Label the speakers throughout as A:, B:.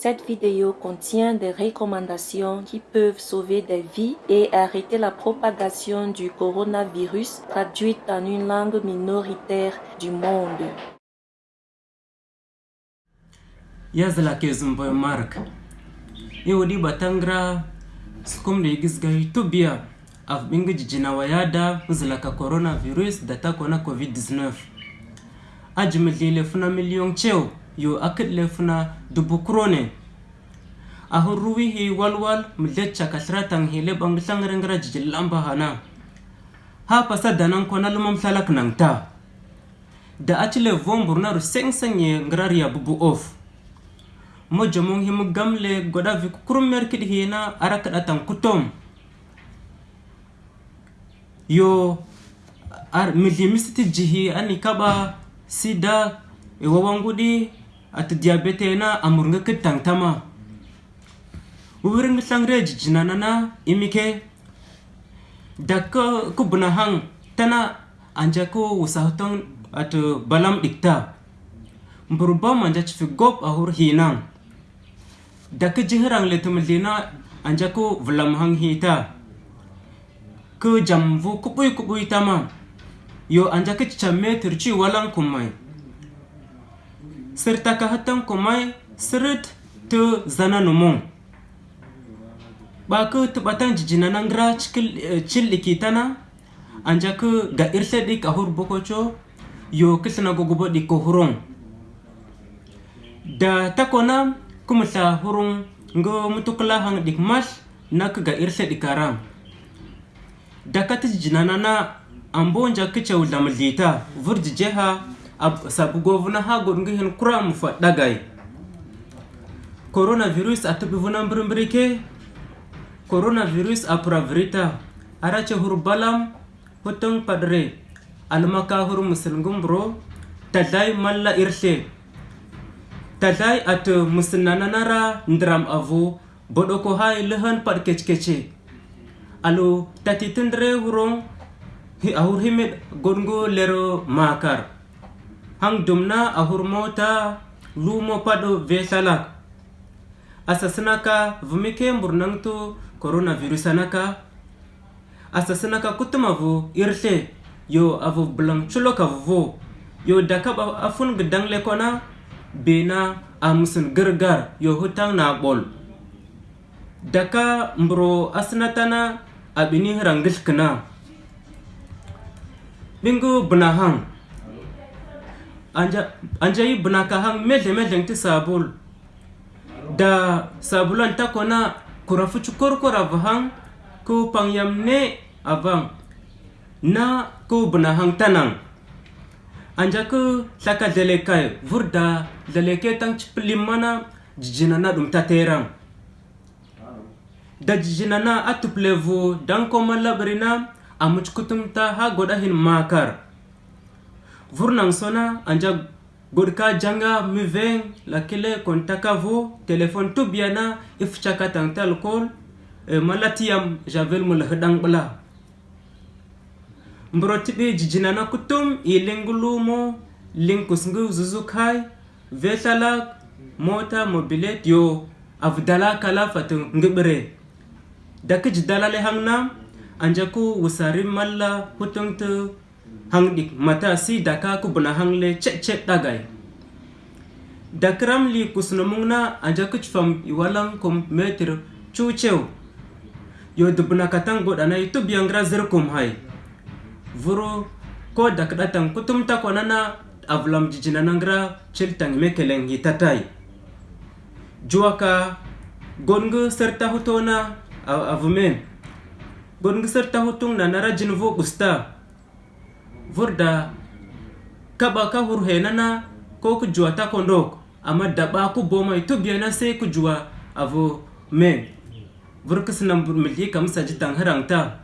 A: Cette vidéo contient des recommandations qui peuvent sauver des vies et arrêter la propagation du coronavirus traduite en une langue minoritaire du monde. je ke zumbai mark iwadi batangra sukum da yigis gari tubiya af jijina wayada muzilaka coronavirus datako na covid-19 ajimilile funa miliyon cheo yo akid lefna dubukrone ahun ruwihi walwal mdlecha kathratang hile banglang rengra lamba hana ha pasa danang kona lumam salak nang ta da achile vombur naru seng ye ya bubu of mo jomong himu le goda merkit hi hina arakat atang kutom yo ar misiti jihi anikaba sida iwawangudi e ati diabetena nga kitang tama ubiring sangre na imike dakko hang tana anjaku wusahutong atu balam dikta mburba manja gop ahur hinang dakko jihrang letumlina anjaku vlamhang hita ku jamvu kupuy kupuy tama yo anjake chamme turchi walang kumai kahatang komai seret tu zana nomon Baku ku tubatan jijina nangra eh, cil ikitana anja ga irse di kahur bokocho yo kisna gogobo di kohurong da takona kumsa hurung ngo mutukla hang dik mas nak ga irse di karang da katis jinana na ambonja kicha ulamlita sabu govuna hago ngihen kuram fa dagai coronavirus atubivuna mbirimbrike coronavirus apura vrita arache hur balam hutong padre almaka hur musilngum bro tadai malla irse tadai at musinananara ndiram avu bodoko haa lehan pad kechkeche alo tatitendre hurong hi ahur himet gongo lero makar han dumna a hurmota lumo paɗo vesalak asasinaka vumike burnantu coronavirus anaka asasinaka kutumavo irle yo avo blan culokavovo yo dakaɓa afung danglekona bena a musin gargar yo hutan naɓol daka mburo asinatana a ɓini hiranglkna ɓingu bunahang anja i bunaka hang medle ti sabul da sabulan ta kona kurafu cukurkur avahang ku pangyam ne avang na ku bunahang tanang anja ku saka dlelekai vurda dleleke tang cipilimana jijinana dum teran da jijina na atuplevu dan koma labrina amuckutumta ha godahin makar vurnan sona anja godka janga muvin lakile kontakavo telephone tubiyana ifcaka tantalkol e, malatiyam javel mul hdanɓla mbrotiɓe jijinana kutum ilingulumo linkusngu zuzukai vetlala mota mobilet yo avdala kala fat ngɓre dakijdalale hangna anjaku wusari malla hutungt haŋ ɗik mata si daka kubna haŋ le ce'ce' ɗagay dakram li kusnomuŋ na anja kucfam iwalaŋ kom metre cucew yo dubna kataŋ goɗanay tubiyaŋra zirkum hay vuro ko dakɗataŋ kutum takwana na avlam jijinanaŋra ciltaŋ mekeleŋ yitatay juwaka goŋg sertahuto na avume goŋg sertahutuŋ na nara jin vo ɓusta vurda kaba ka na ko ku juwa ta kondok amma daba ku boma itu biyana sai ku jua avo men vurkus nan milki kam saji tan harangta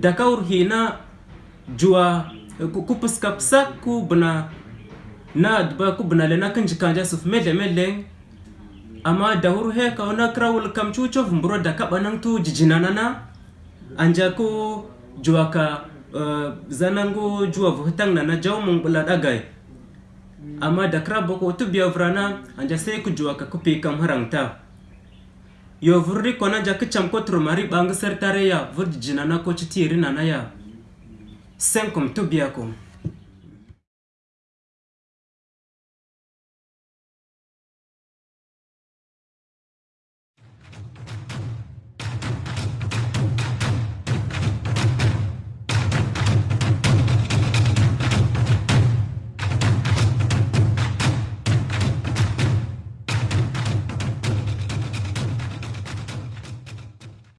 A: da ka jua juwa ku puska ku bna na daba ku bna lena kan jikanja suf mele mele amma da hurhe ka ona krawul kam chucho vumbro da ka banan tu na anja ku juaka. ka zanango juwa vuhtang na jau mung bula dagai Ama dakra boko tu biya vrana anja sai ku juwa ka ku kam harangta yo vurri kona ja ku cham ko trumari bang sertare ya vurdi jinana ko chitiri na ya senkum tu biya kom